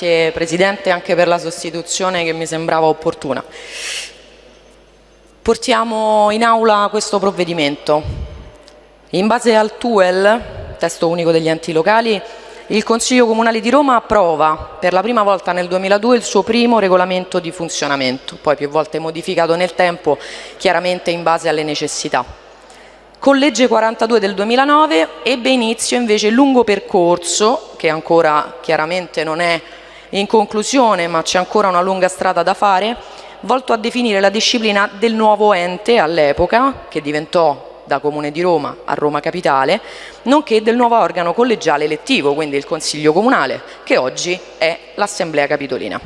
Grazie Presidente anche per la sostituzione che mi sembrava opportuna. Portiamo in aula questo provvedimento. In base al TUEL, testo unico degli enti locali, il Consiglio Comunale di Roma approva per la prima volta nel 2002 il suo primo regolamento di funzionamento, poi più volte modificato nel tempo, chiaramente in base alle necessità. Con legge 42 del 2009 ebbe inizio invece il lungo percorso, che ancora chiaramente non è in conclusione, ma c'è ancora una lunga strada da fare, volto a definire la disciplina del nuovo ente all'epoca, che diventò da Comune di Roma a Roma Capitale, nonché del nuovo organo collegiale elettivo, quindi il Consiglio Comunale, che oggi è l'Assemblea Capitolina.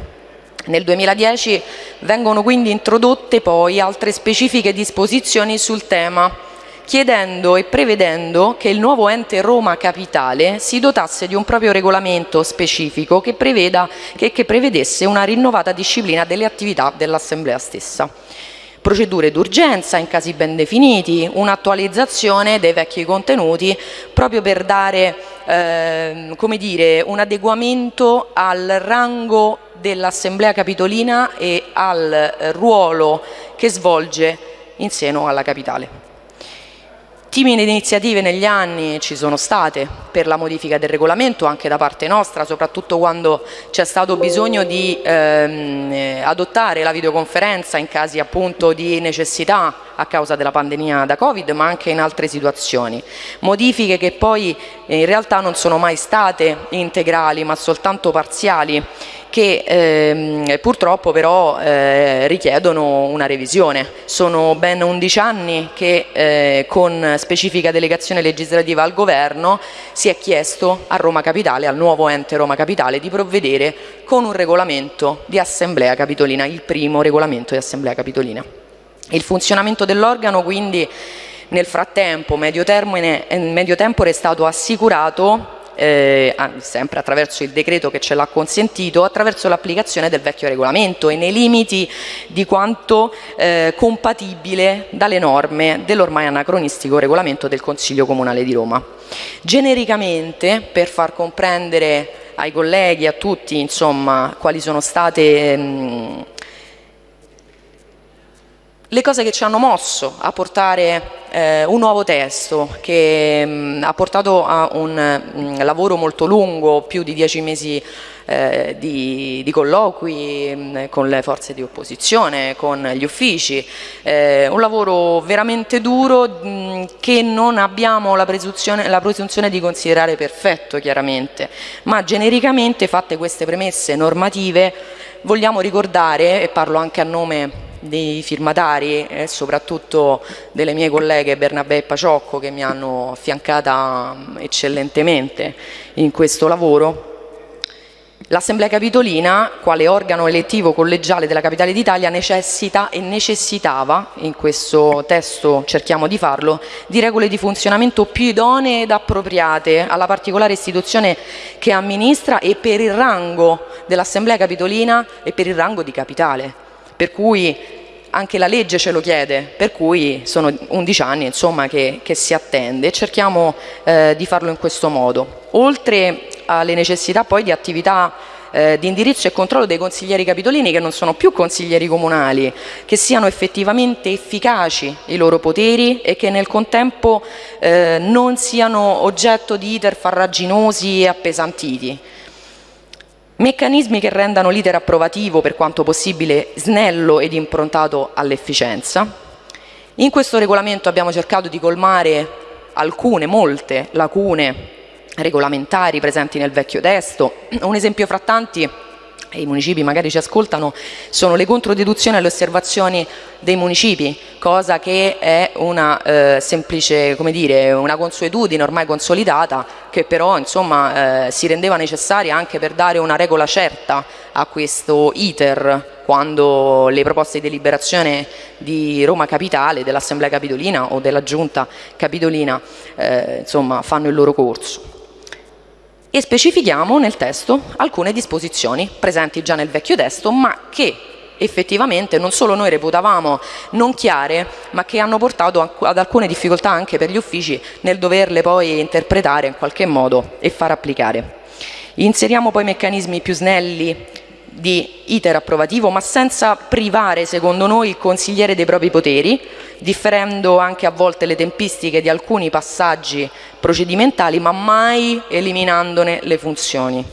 Nel 2010 vengono quindi introdotte poi altre specifiche disposizioni sul tema, chiedendo e prevedendo che il nuovo ente Roma Capitale si dotasse di un proprio regolamento specifico che, preveda, che, che prevedesse una rinnovata disciplina delle attività dell'Assemblea stessa procedure d'urgenza in casi ben definiti, un'attualizzazione dei vecchi contenuti proprio per dare eh, come dire, un adeguamento al rango dell'Assemblea Capitolina e al ruolo che svolge in seno alla Capitale. Timide iniziative negli anni ci sono state per la modifica del regolamento anche da parte nostra, soprattutto quando c'è stato bisogno di ehm, adottare la videoconferenza in casi appunto di necessità a causa della pandemia da Covid, ma anche in altre situazioni. Modifiche che poi in realtà non sono mai state integrali, ma soltanto parziali che ehm, purtroppo però eh, richiedono una revisione. Sono ben 11 anni che eh, con specifica delegazione legislativa al Governo si è chiesto a Roma Capitale, al nuovo ente Roma Capitale, di provvedere con un regolamento di Assemblea Capitolina, il primo regolamento di Assemblea Capitolina. Il funzionamento dell'organo quindi nel frattempo, medio, termine, medio tempo, è stato assicurato eh, sempre attraverso il decreto che ce l'ha consentito, attraverso l'applicazione del vecchio regolamento e nei limiti di quanto eh, compatibile dalle norme dell'ormai anacronistico regolamento del Consiglio Comunale di Roma. Genericamente, per far comprendere ai colleghi, a tutti, insomma, quali sono state mh, le cose che ci hanno mosso a portare eh, un nuovo testo che mh, mm, ha portato a un mh, mm, lavoro molto lungo, più di dieci mesi eh, di, di, colloqui mh, mm, con le forze di opposizione, con gli uffici, eh, un lavoro veramente duro che non abbiamo la presunzione, la presunzione di considerare perfetto chiaramente, ma genericamente fatte queste premesse normative vogliamo ricordare, e parlo anche a nome dei firmatari e soprattutto delle mie colleghe Bernabé e Paciocco che mi hanno affiancata mm, eccellentemente in questo lavoro. L'Assemblea Capitolina, quale organo elettivo collegiale della Capitale d'Italia, necessita e necessitava, in questo testo cerchiamo di farlo, di regole di funzionamento più idonee ed appropriate alla particolare istituzione che amministra e per il rango dell'Assemblea Capitolina e per il rango di Capitale per cui anche la legge ce lo chiede, per cui sono 11 anni insomma, che, che, si attende e cerchiamo eh, di farlo in questo modo. Oltre alle necessità poi di attività eh, di indirizzo e controllo dei consiglieri capitolini che non sono più consiglieri comunali, che siano effettivamente efficaci i loro poteri e che nel contempo eh, non siano oggetto di iter farraginosi e appesantiti. Meccanismi che rendano l'iter approvativo per quanto possibile snello ed improntato all'efficienza. In questo regolamento abbiamo cercato di colmare alcune, molte lacune regolamentari presenti nel vecchio testo. Un esempio fra tanti e i municipi magari ci ascoltano, sono le controdeduzioni alle osservazioni dei municipi, cosa che è una eh, semplice, come dire, una consuetudine ormai consolidata che però insomma eh, si rendeva necessaria anche per dare una regola certa a questo iter quando le proposte di deliberazione di Roma Capitale, dell'Assemblea Capitolina o della Giunta Capitolina eh, insomma, fanno il loro corso e specifichiamo nel testo alcune disposizioni presenti già nel vecchio testo ma che effettivamente non solo noi reputavamo non chiare ma che hanno portato ad alcune difficoltà anche per gli uffici nel doverle poi interpretare in qualche modo e far applicare. Inseriamo poi meccanismi più snelli di iter approvativo, ma senza privare, secondo noi, il consigliere dei propri poteri, differendo anche a volte le tempistiche di alcuni passaggi procedimentali, ma mai eliminandone le funzioni.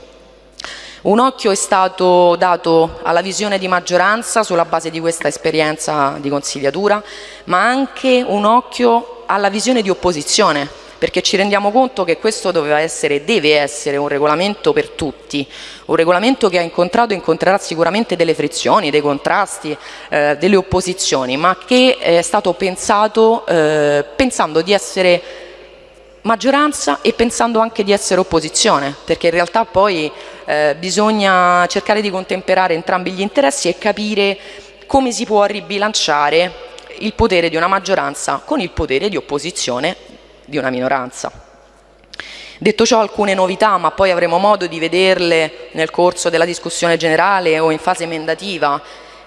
Un occhio è stato dato alla visione di maggioranza sulla base di questa esperienza di consigliatura, ma anche un occhio alla visione di opposizione, perché ci rendiamo conto che questo doveva essere deve essere un regolamento per tutti, un regolamento che ha incontrato e incontrerà sicuramente delle frizioni, dei contrasti, eh, delle opposizioni, ma che è stato pensato eh, pensando di essere maggioranza e pensando anche di essere opposizione, perché in realtà poi eh, bisogna cercare di contemperare entrambi gli interessi e capire come si può ribilanciare il potere di una maggioranza con il potere di opposizione di una minoranza. Detto ciò alcune novità, ma poi avremo modo di vederle nel corso della discussione generale o in fase emendativa,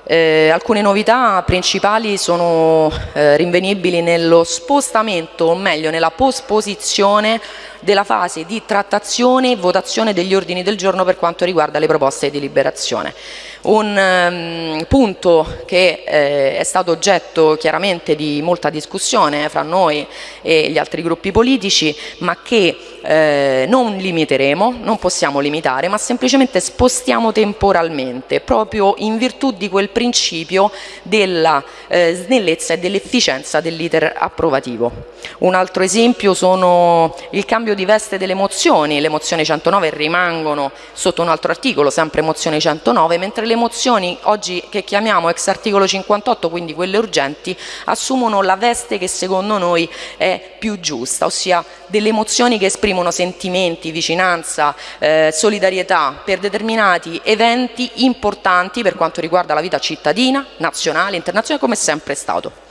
eh, alcune novità principali sono eh, rinvenibili nello spostamento, o meglio nella posposizione della fase di trattazione e votazione degli ordini del giorno per quanto riguarda le proposte di deliberazione. Un um, punto che eh, è stato oggetto chiaramente di molta discussione fra noi e gli altri gruppi politici, ma che eh, non limiteremo, non possiamo limitare, ma semplicemente spostiamo temporalmente, proprio in virtù di quel principio della eh, snellezza e dell'efficienza dell'iter approvativo. Un altro esempio sono il cambio di veste delle mozioni, le mozioni 109 rimangono sotto un altro articolo, sempre mozioni 109, mentre le mozioni oggi che chiamiamo ex articolo 58, quindi quelle urgenti, assumono la veste che secondo noi è più giusta, ossia delle mozioni che esprimono sentimenti, vicinanza, eh, solidarietà per determinati eventi importanti per quanto riguarda la vita cittadina, nazionale, internazionale, come è sempre stato.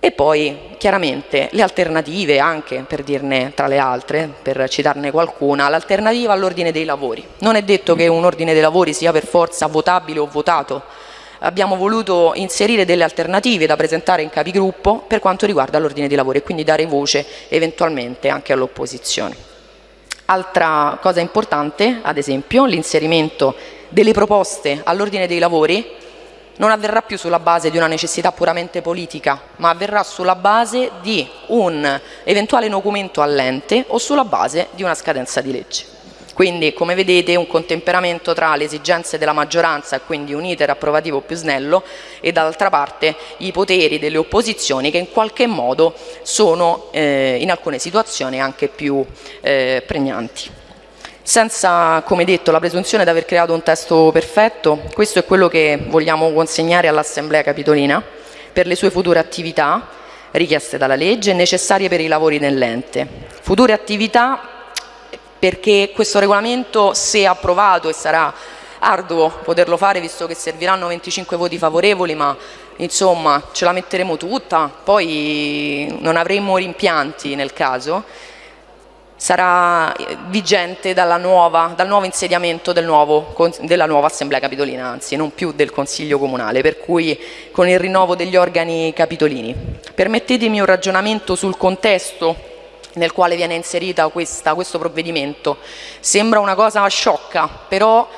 E poi chiaramente le alternative anche, per dirne tra le altre, per citarne qualcuna, l'alternativa all'ordine dei lavori. Non è detto che un ordine dei lavori sia per forza votabile o votato, abbiamo voluto inserire delle alternative da presentare in capigruppo per quanto riguarda l'ordine dei lavori e quindi dare voce eventualmente anche all'opposizione. Altra cosa importante, ad esempio, l'inserimento delle proposte all'ordine dei lavori non avverrà più sulla base di una necessità puramente politica, ma avverrà sulla base di un eventuale documento all'ente o sulla base di una scadenza di legge. Quindi, come vedete, un contemperamento tra le esigenze della maggioranza quindi un iter approvativo più snello e dall'altra parte i poteri delle opposizioni che in qualche modo sono eh, in alcune situazioni anche più eh, pregnanti. Senza, come detto, la presunzione di aver creato un testo perfetto, questo è quello che vogliamo consegnare all'Assemblea Capitolina per le sue future attività richieste dalla legge e necessarie per i lavori dell'ente. Future attività perché questo regolamento, se approvato, e sarà arduo poterlo fare visto che serviranno 25 voti favorevoli, ma insomma ce la metteremo tutta, poi non avremo rimpianti nel caso, sarà vigente nuova, dal nuovo insediamento del nuovo, della nuova Assemblea Capitolina, anzi non più del Consiglio Comunale, per cui con il rinnovo degli organi capitolini. Permettetemi un ragionamento sul contesto nel quale viene inserita questa, questo provvedimento. Sembra una cosa sciocca, però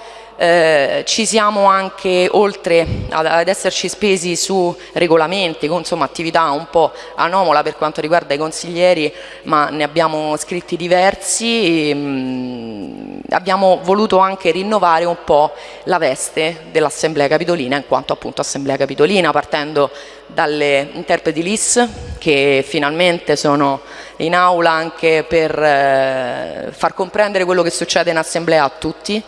eh, ci siamo anche, oltre ad, ad, esserci spesi su regolamenti, con insomma, attività un po' anomala per quanto riguarda i consiglieri, ma ne abbiamo scritti diversi, mh, mm, abbiamo voluto anche rinnovare un po' la veste dell'Assemblea Capitolina, in quanto appunto Assemblea Capitolina, partendo dalle interpreti LIS che finalmente sono in aula anche per eh, far comprendere quello che succede in Assemblea a tutti,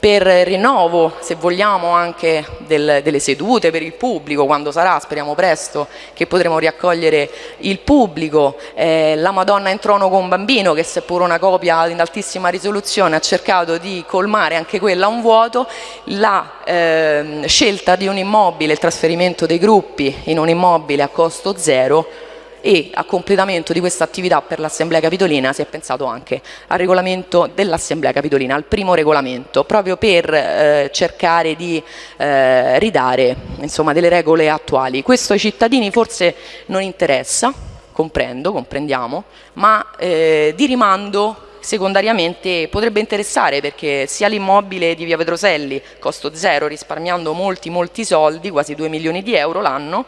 per rinnovo, se vogliamo, anche del, delle sedute per il pubblico, quando sarà, speriamo presto, che potremo riaccogliere il pubblico, eh, la Madonna in trono con bambino, che seppur una copia in altissima risoluzione ha cercato di colmare anche quella un vuoto, la eh, scelta di un immobile, il trasferimento dei gruppi in un immobile a costo zero, e a completamento di questa attività per l'Assemblea Capitolina si è pensato anche al regolamento dell'Assemblea Capitolina, al primo regolamento, proprio per eh, cercare di eh, ridare insomma, delle regole attuali. Questo ai cittadini forse non interessa, comprendo, comprendiamo, ma eh, di rimando secondariamente potrebbe interessare perché sia l'immobile di via Petroselli, costo zero, risparmiando molti molti soldi, quasi 2 milioni di euro l'anno,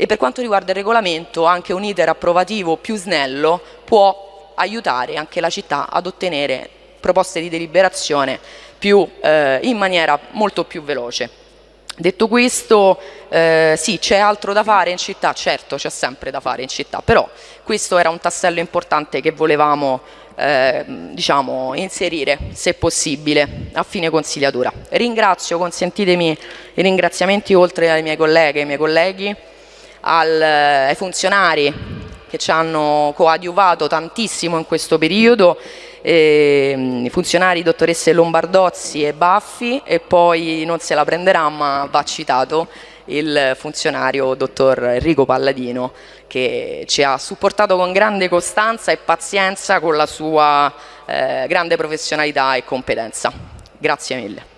e per quanto riguarda il regolamento anche un iter approvativo più snello può aiutare anche la città ad ottenere proposte di deliberazione più, eh, in maniera molto più veloce. Detto questo, eh, sì, c'è altro da fare in città, certo c'è sempre da fare in città, però questo era un tassello importante che volevamo eh, diciamo, inserire, se possibile, a fine consigliatura. Ringrazio, consentitemi i ringraziamenti oltre ai miei colleghe e ai miei colleghi, al, ai funzionari che ci hanno coadiuvato tantissimo in questo periodo eh, i funzionari dottoresse Lombardozzi e Baffi e poi non se la prenderà ma va citato il funzionario dottor Enrico Palladino che ci ha supportato con grande costanza e pazienza con la sua eh, grande professionalità e competenza. Grazie mille.